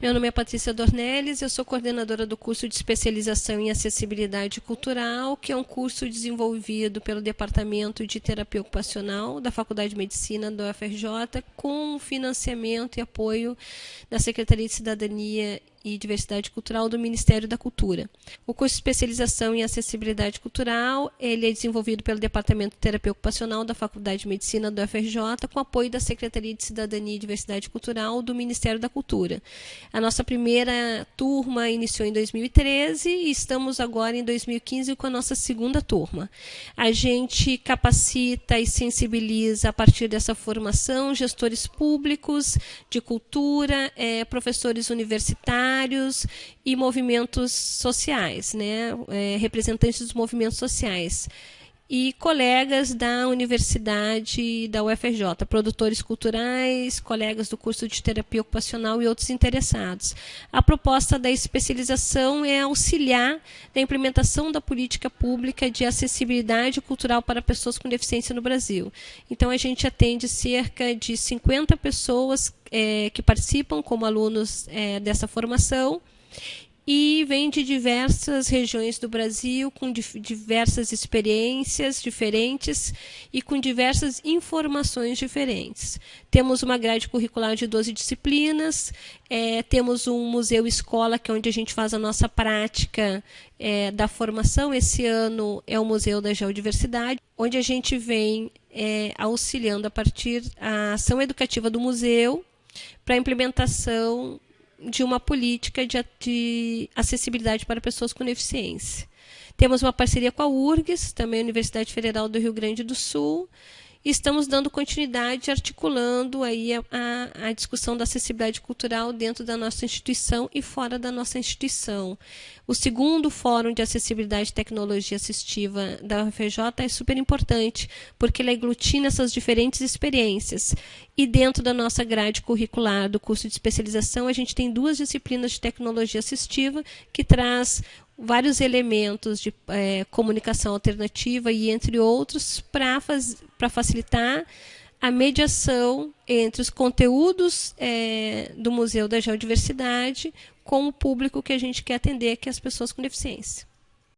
Meu nome é Patrícia Dornelles, eu sou coordenadora do curso de especialização em acessibilidade cultural, que é um curso desenvolvido pelo Departamento de Terapia Ocupacional da Faculdade de Medicina do UFRJ, com financiamento e apoio da Secretaria de Cidadania e Diversidade Cultural do Ministério da Cultura. O curso de especialização em acessibilidade cultural, ele é desenvolvido pelo Departamento de Terapia Ocupacional da Faculdade de Medicina do FRJ, com apoio da Secretaria de Cidadania e Diversidade Cultural do Ministério da Cultura. A nossa primeira turma iniciou em 2013 e estamos agora em 2015 com a nossa segunda turma. A gente capacita e sensibiliza a partir dessa formação gestores públicos de cultura, é, professores universitários e movimentos sociais, né? É, representantes dos movimentos sociais e colegas da universidade da UFRJ, produtores culturais, colegas do curso de terapia ocupacional e outros interessados. A proposta da especialização é auxiliar na implementação da política pública de acessibilidade cultural para pessoas com deficiência no Brasil. Então, a gente atende cerca de 50 pessoas é, que participam como alunos é, dessa formação e vem de diversas regiões do Brasil, com diversas experiências diferentes e com diversas informações diferentes. Temos uma grade curricular de 12 disciplinas, é, temos um museu-escola, que é onde a gente faz a nossa prática é, da formação. Esse ano é o Museu da Geodiversidade, onde a gente vem é, auxiliando a partir da ação educativa do museu para a implementação de uma política de, de, acessibilidade para pessoas com deficiência. Temos uma parceria com a URGS, também a Universidade Federal do Rio Grande do Sul, estamos dando continuidade, articulando aí a, a, a, discussão da acessibilidade cultural dentro da nossa instituição e fora da nossa instituição. O segundo Fórum de Acessibilidade e Tecnologia Assistiva da UFJ é super importante, porque ele aglutina essas diferentes experiências. E dentro da nossa grade curricular do curso de especialização, a gente tem duas disciplinas de tecnologia assistiva que traz vários elementos de é, comunicação alternativa e entre outros para facilitar a mediação entre os conteúdos é, do Museu da Geodiversidade com o público que a gente quer atender, que é as pessoas com deficiência.